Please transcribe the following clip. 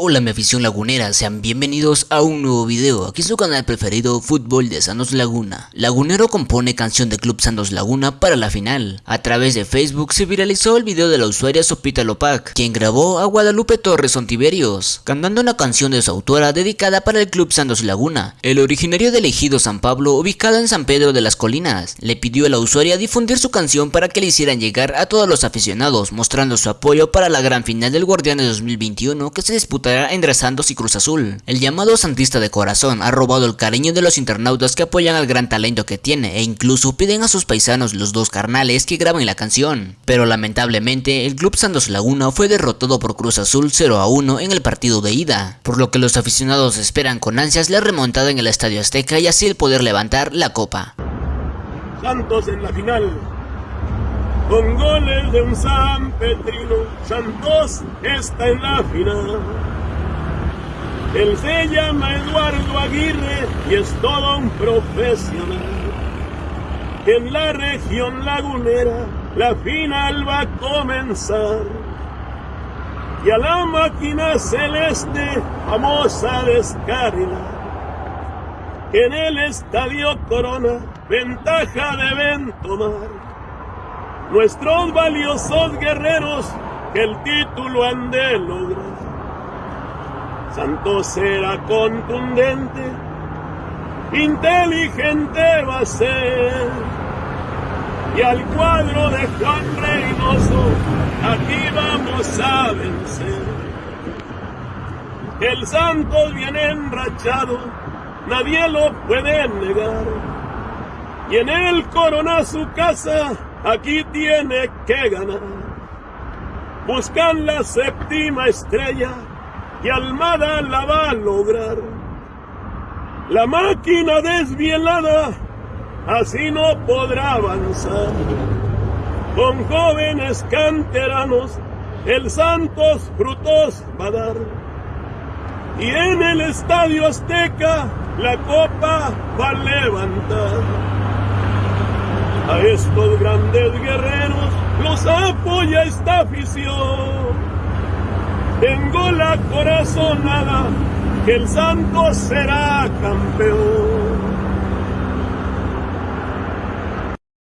Hola mi afición lagunera, sean bienvenidos a un nuevo video, aquí su canal preferido Fútbol de Santos Laguna. Lagunero compone canción de Club Santos Laguna para la final. A través de Facebook se viralizó el video de la usuaria Sopita Lopac, quien grabó a Guadalupe Torres Ontiverios, cantando una canción de su autora dedicada para el Club Santos Laguna. El originario de Ejido San Pablo, ubicado en San Pedro de las Colinas, le pidió a la usuaria difundir su canción para que le hicieran llegar a todos los aficionados, mostrando su apoyo para la gran final del Guardián de 2021 que se disputa entre Santos y Cruz Azul. El llamado Santista de Corazón ha robado el cariño de los internautas que apoyan al gran talento que tiene e incluso piden a sus paisanos los dos carnales que graben la canción. Pero lamentablemente el club Santos Laguna fue derrotado por Cruz Azul 0 a 1 en el partido de ida, por lo que los aficionados esperan con ansias la remontada en el Estadio Azteca y así el poder levantar la copa. Santos en la final. Con goles de un San Petrino, Santos está en la final. Él se llama Eduardo Aguirre y es todo un profesional. En la región lagunera la final va a comenzar. Y a la máquina celeste vamos a descarrilar. En el estadio Corona ventaja deben tomar. Nuestros valiosos guerreros que el título han de lograr. Santos será contundente, inteligente va a ser. Y al cuadro de Juan Reynoso, aquí vamos a vencer. El Santos viene enrachado, nadie lo puede negar. Y en el corona su casa, aquí tiene que ganar. Buscan la séptima estrella y Almada la va a lograr. La máquina desvielada así no podrá avanzar. Con jóvenes canteranos el Santos frutos va a dar. Y en el Estadio Azteca la copa va a levantar. A estos grandes guerreros los apoya esta afición tengo la corazonada que el santo será campeón.